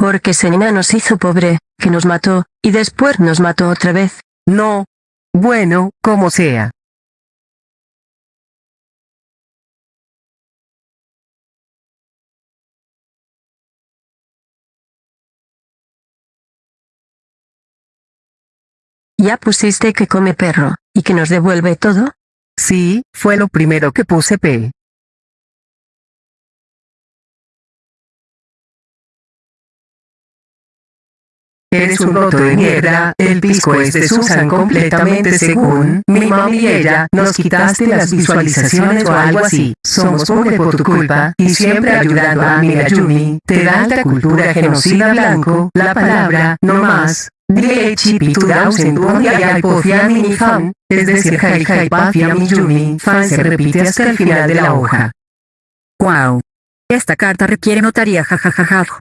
Porque Senina nos hizo pobre, que nos mató, y después nos mató otra vez. No. Bueno, como sea. Ya pusiste que come perro, y que nos devuelve todo. Sí, fue lo primero que puse P. Eres un roto de mierda, el pisco es de Susan completamente según mi mami nos quitaste las visualizaciones o algo así, somos pobres por tu culpa, y siempre ayudando a mi Yumi, te da alta cultura genocida blanco, la palabra, no más. DHP 2000 y mini fan, es decir Hai Hai Pafia Yumi fan se repite hasta el final de la hoja. Wow. Esta carta requiere notaría jajajaja.